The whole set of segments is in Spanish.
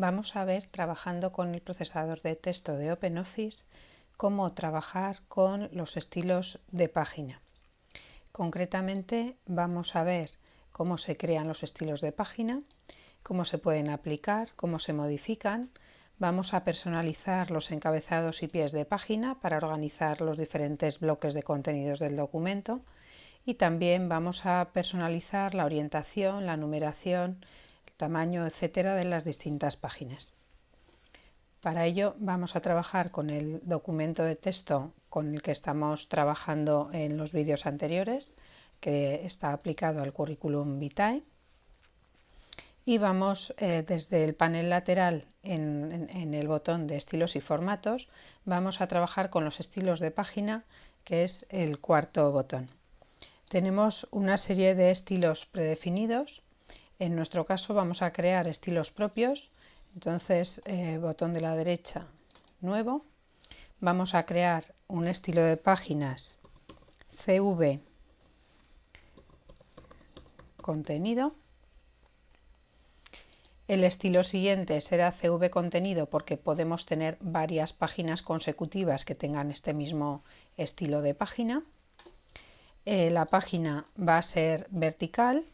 vamos a ver trabajando con el procesador de texto de OpenOffice cómo trabajar con los estilos de página. Concretamente vamos a ver cómo se crean los estilos de página, cómo se pueden aplicar, cómo se modifican. Vamos a personalizar los encabezados y pies de página para organizar los diferentes bloques de contenidos del documento y también vamos a personalizar la orientación, la numeración, tamaño, etcétera, de las distintas páginas. Para ello vamos a trabajar con el documento de texto con el que estamos trabajando en los vídeos anteriores, que está aplicado al currículum vitae. Y vamos eh, desde el panel lateral en, en el botón de estilos y formatos, vamos a trabajar con los estilos de página, que es el cuarto botón. Tenemos una serie de estilos predefinidos en nuestro caso vamos a crear estilos propios, entonces eh, botón de la derecha, nuevo. Vamos a crear un estilo de páginas CV contenido. El estilo siguiente será CV contenido porque podemos tener varias páginas consecutivas que tengan este mismo estilo de página. Eh, la página va a ser vertical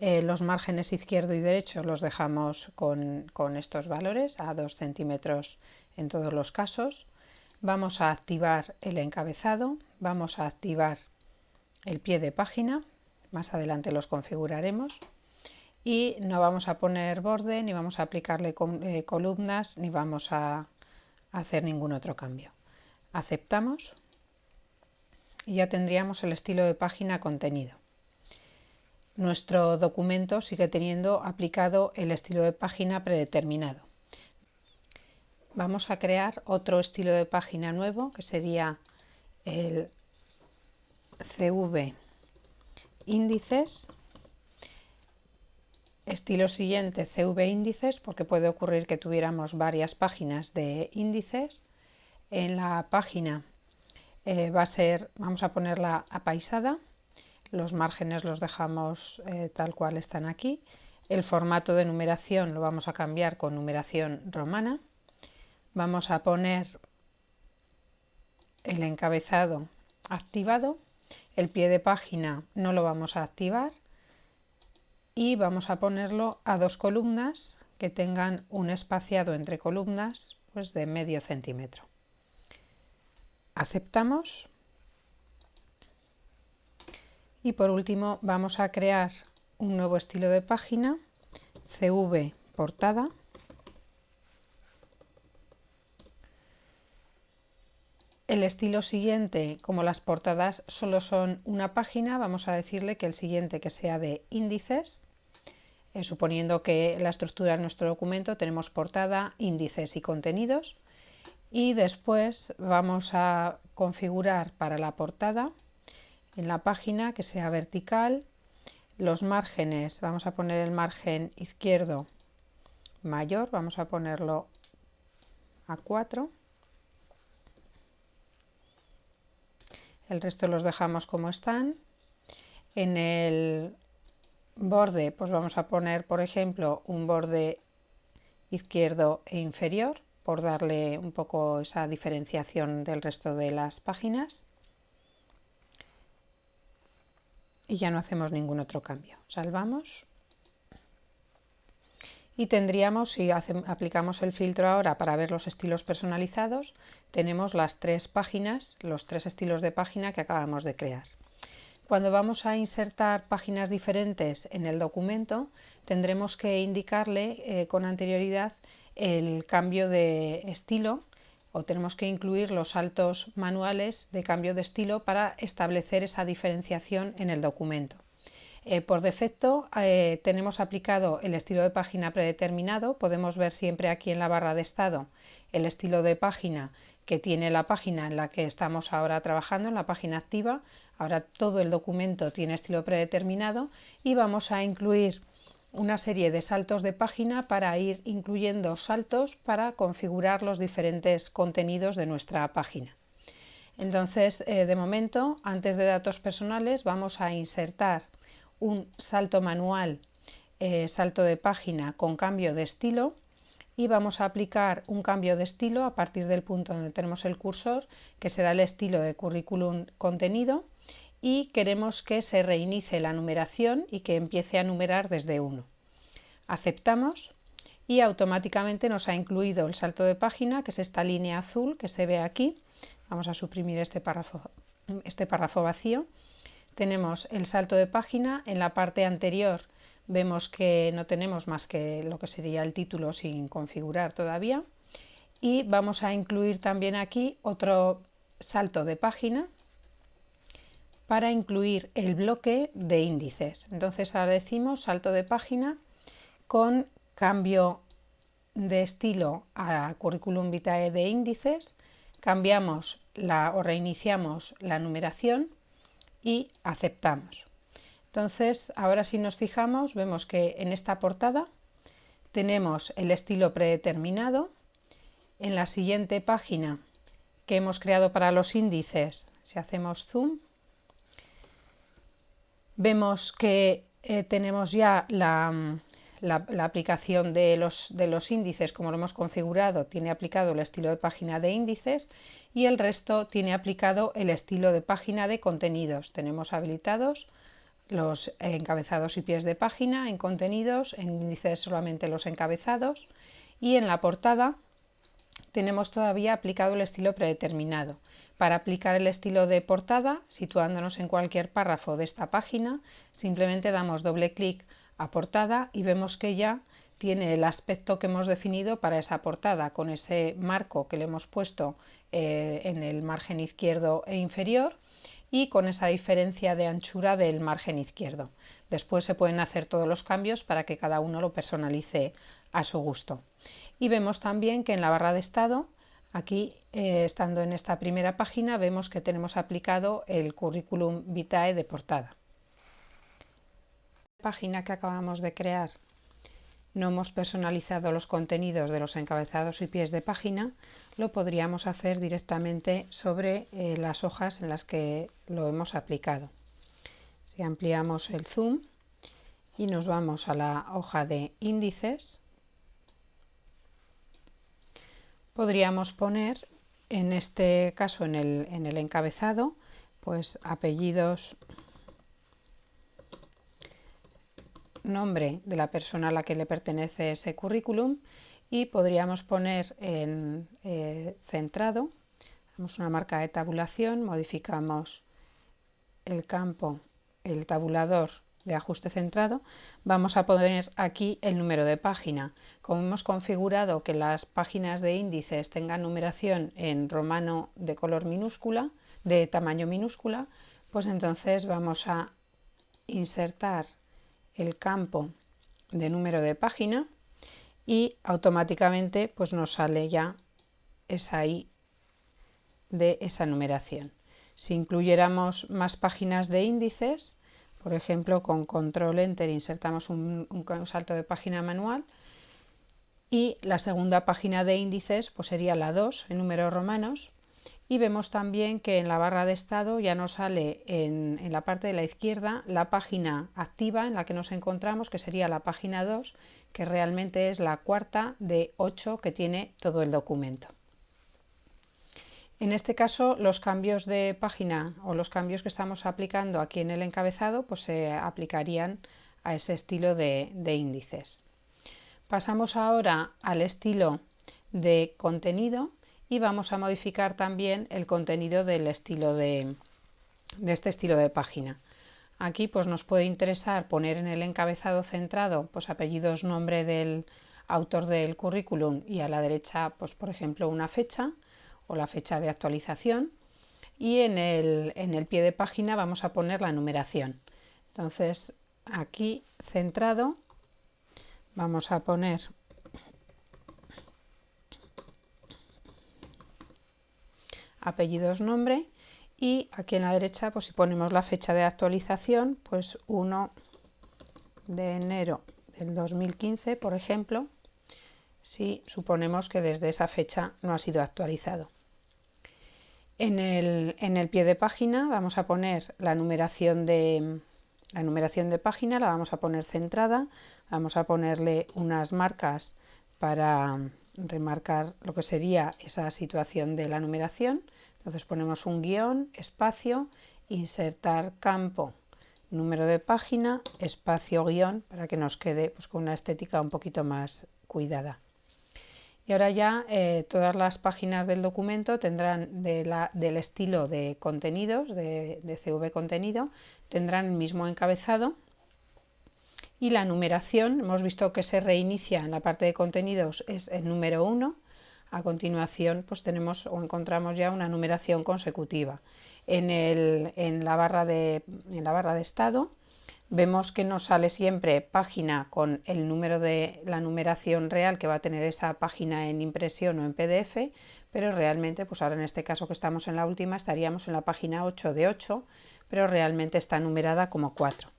eh, los márgenes izquierdo y derecho los dejamos con, estos valores a 2 centímetros en todos los casos. Vamos a activar el encabezado, vamos a activar el pie de página, más adelante los configuraremos y no vamos a poner borde, ni vamos a aplicarle eh, columnas, ni vamos a hacer ningún otro cambio. Aceptamos y ya tendríamos el estilo de página contenido nuestro documento sigue teniendo aplicado el estilo de página predeterminado. Vamos a crear otro estilo de página nuevo que sería el CV índices. Estilo siguiente CV índices porque puede ocurrir que tuviéramos varias páginas de índices. En la página eh, va a ser, vamos a ponerla apaisada los márgenes los dejamos eh, tal cual están aquí. El formato de numeración lo vamos a cambiar con numeración romana. Vamos a poner el encabezado activado. El pie de página no lo vamos a activar. Y vamos a ponerlo a dos columnas que tengan un espaciado entre columnas pues de medio centímetro. Aceptamos y por último vamos a crear un nuevo estilo de página, CV portada. El estilo siguiente, como las portadas solo son una página, vamos a decirle que el siguiente que sea de índices, eh, suponiendo que la estructura de nuestro documento tenemos portada, índices y contenidos. Y después vamos a configurar para la portada en la página que sea vertical. Los márgenes, vamos a poner el margen izquierdo mayor, vamos a ponerlo a 4. El resto los dejamos como están. En el borde, pues vamos a poner, por ejemplo, un borde izquierdo e inferior, por darle un poco esa diferenciación del resto de las páginas. Y ya no hacemos ningún otro cambio. Salvamos y tendríamos, si aplicamos el filtro ahora para ver los estilos personalizados, tenemos las tres páginas, los tres estilos de página que acabamos de crear. Cuando vamos a insertar páginas diferentes en el documento, tendremos que indicarle eh, con anterioridad el cambio de estilo o tenemos que incluir los saltos manuales de cambio de estilo para establecer esa diferenciación en el documento. Eh, por defecto eh, tenemos aplicado el estilo de página predeterminado, podemos ver siempre aquí en la barra de estado el estilo de página que tiene la página en la que estamos ahora trabajando, en la página activa. Ahora todo el documento tiene estilo predeterminado y vamos a incluir una serie de saltos de página para ir incluyendo saltos para configurar los diferentes contenidos de nuestra página. Entonces, eh, de momento, antes de datos personales, vamos a insertar un salto manual, eh, salto de página con cambio de estilo. y vamos a aplicar un cambio de estilo a partir del punto donde tenemos el cursor, que será el estilo de currículum contenido y queremos que se reinicie la numeración y que empiece a numerar desde 1. Aceptamos y automáticamente nos ha incluido el salto de página, que es esta línea azul que se ve aquí. Vamos a suprimir este párrafo, este párrafo vacío. Tenemos el salto de página, en la parte anterior vemos que no tenemos más que lo que sería el título sin configurar todavía y vamos a incluir también aquí otro salto de página para incluir el bloque de índices. Entonces ahora decimos salto de página con cambio de estilo a currículum vitae de índices, cambiamos la, o reiniciamos la numeración y aceptamos. Entonces, ahora si nos fijamos, vemos que en esta portada tenemos el estilo predeterminado. En la siguiente página que hemos creado para los índices, si hacemos zoom, vemos que eh, tenemos ya la, la, aplicación de los, de los índices, como lo hemos configurado, tiene aplicado el estilo de página de índices y el resto tiene aplicado el estilo de página de contenidos. Tenemos habilitados los encabezados y pies de página, en contenidos, en índices solamente los encabezados y en la portada tenemos todavía aplicado el estilo predeterminado. Para aplicar el estilo de portada, situándonos en cualquier párrafo de esta página, simplemente damos doble clic a portada y vemos que ya tiene el aspecto que hemos definido para esa portada, con ese marco que le hemos puesto eh, en el margen izquierdo e inferior y con esa diferencia de anchura del margen izquierdo. Después se pueden hacer todos los cambios para que cada uno lo personalice a su gusto. Y vemos también que en la barra de estado, aquí eh, estando en esta primera página, vemos que tenemos aplicado el currículum vitae de portada. Página que acabamos de crear no hemos personalizado los contenidos de los encabezados y pies de página, lo podríamos hacer directamente sobre eh, las hojas en las que lo hemos aplicado. Si ampliamos el zoom y nos vamos a la hoja de índices, podríamos poner, en este caso en el, en el encabezado, pues apellidos nombre de la persona a la que le pertenece ese currículum y podríamos poner en eh, centrado, damos una marca de tabulación, modificamos el campo, el tabulador de ajuste centrado, vamos a poner aquí el número de página. Como hemos configurado que las páginas de índices tengan numeración en romano de color minúscula, de tamaño minúscula, pues entonces vamos a insertar el campo de número de página y automáticamente pues nos sale ya esa I de esa numeración. Si incluyéramos más páginas de índices, por ejemplo con control enter insertamos un, salto de página manual y la segunda página de índices pues sería la 2 en números romanos y vemos también que en la barra de estado ya nos sale en, la parte de la izquierda la página activa en la que nos encontramos, que sería la página 2, que realmente es la cuarta de 8 que tiene todo el documento. En este caso, los cambios de página o los cambios que estamos aplicando aquí en el encabezado pues se aplicarían a ese estilo de índices. Pasamos ahora al estilo de contenido y vamos a modificar también el contenido del estilo de, este estilo de página. Aquí pues nos puede interesar poner en el encabezado centrado pues apellidos, nombre del autor del currículum y a la derecha pues por ejemplo una fecha o la fecha de actualización y en el, en el pie de página vamos a poner la numeración. Entonces aquí centrado vamos a poner apellidos, nombre y aquí en la derecha pues si ponemos la fecha de actualización pues 1 de enero del 2015 por ejemplo si suponemos que desde esa fecha no ha sido actualizado. En el, en el pie de página vamos a poner la numeración de, la numeración de página, la vamos a poner centrada, vamos a ponerle unas marcas para remarcar lo que sería esa situación de la numeración. Entonces ponemos un guion, espacio, insertar campo, número de página, espacio guion, para que nos quede pues, con una estética un poquito más cuidada. Y ahora ya eh, todas las páginas del documento tendrán del estilo de contenidos, de, CV contenido, tendrán el mismo encabezado y la numeración, hemos visto que se reinicia en la parte de contenidos, es el número 1. A continuación pues tenemos o encontramos ya una numeración consecutiva. En, en, la barra de, en la barra de estado vemos que nos sale siempre página con el número de la numeración real que va a tener esa página en impresión o en PDF, pero realmente, pues ahora en este caso que estamos en la última, estaríamos en la página 8 de 8, pero realmente está numerada como 4.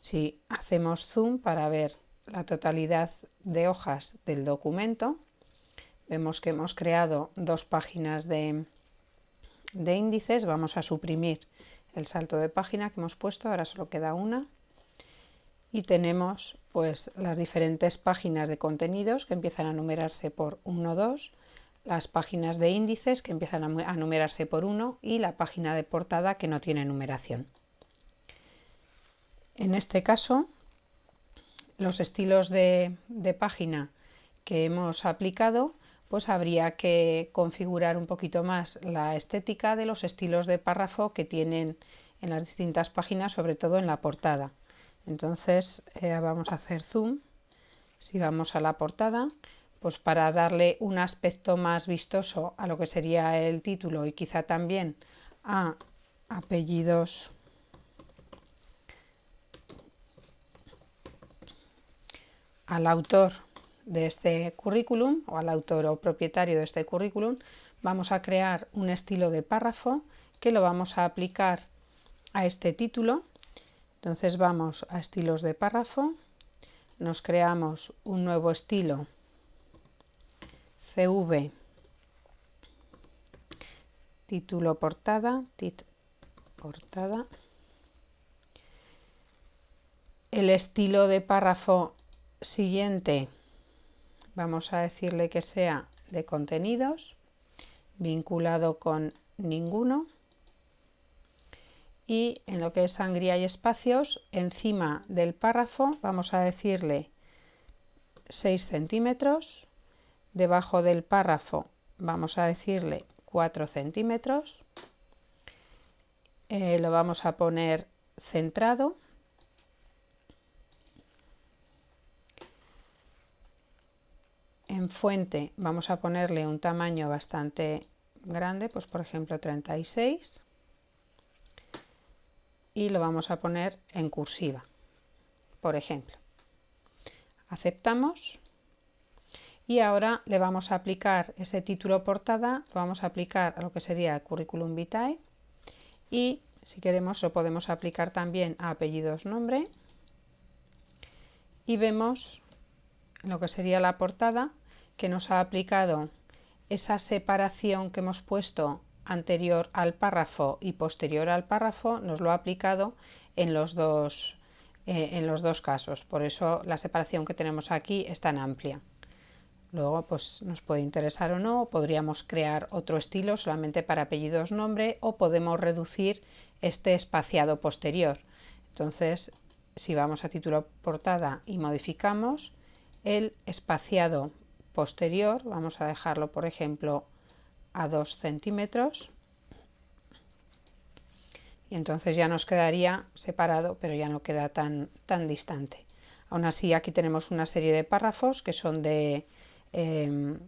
Si hacemos zoom para ver la totalidad de hojas del documento, vemos que hemos creado dos páginas de, de índices. Vamos a suprimir el salto de página que hemos puesto, ahora solo queda una. Y tenemos pues las diferentes páginas de contenidos que empiezan a numerarse por 1, 2, las páginas de índices que empiezan a numerarse por 1 y la página de portada que no tiene numeración. En este caso, los estilos de, página que hemos aplicado, pues habría que configurar un poquito más la estética de los estilos de párrafo que tienen en las distintas páginas, sobre todo en la portada. Entonces eh, vamos a hacer zoom, si vamos a la portada, pues para darle un aspecto más vistoso a lo que sería el título y quizá también a apellidos al autor de este currículum o al autor o propietario de este currículum, vamos a crear un estilo de párrafo que lo vamos a aplicar a este título. Entonces vamos a estilos de párrafo, nos creamos un nuevo estilo CV, título portada, tit portada. El estilo de párrafo siguiente vamos a decirle que sea de contenidos vinculado con ninguno y en lo que es sangría y espacios encima del párrafo vamos a decirle 6 centímetros debajo del párrafo vamos a decirle 4 centímetros eh, lo vamos a poner centrado. En fuente vamos a ponerle un tamaño bastante grande, pues por ejemplo 36 y lo vamos a poner en cursiva, por ejemplo. Aceptamos y ahora le vamos a aplicar ese título portada, lo vamos a aplicar a lo que sería currículum vitae y si queremos lo podemos aplicar también a apellidos nombre y vemos lo que sería la portada que nos ha aplicado esa separación que hemos puesto anterior al párrafo y posterior al párrafo, nos lo ha aplicado en los dos, eh, en los dos casos. Por eso la separación que tenemos aquí es tan amplia. Luego pues nos puede interesar o no, podríamos crear otro estilo solamente para apellidos nombre o podemos reducir este espaciado posterior. Entonces, si vamos a título portada y modificamos, el espaciado posterior, vamos a dejarlo por ejemplo a 2 centímetros y entonces ya nos quedaría separado pero ya no queda tan, tan distante. Aún así aquí tenemos una serie de párrafos que son de, em,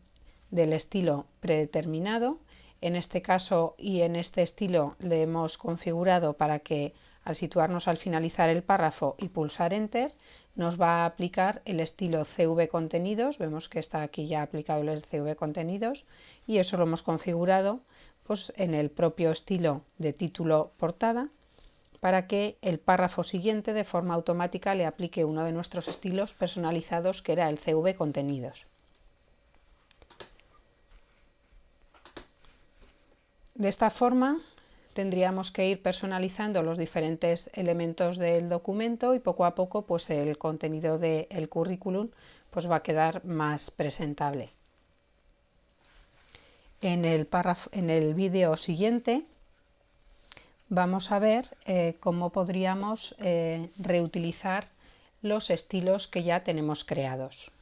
del estilo predeterminado. En este caso y en este estilo le hemos configurado para que al situarnos al finalizar el párrafo y pulsar Enter, nos va a aplicar el estilo CV contenidos. Vemos que está aquí ya aplicado el CV contenidos y eso lo hemos configurado pues, en el propio estilo de título portada para que el párrafo siguiente de forma automática le aplique uno de nuestros estilos personalizados que era el CV contenidos. De esta forma tendríamos que ir personalizando los diferentes elementos del documento y poco a poco pues el contenido del currículum pues va a quedar más presentable. En el, en el vídeo siguiente vamos a ver eh, cómo podríamos eh, reutilizar los estilos que ya tenemos creados.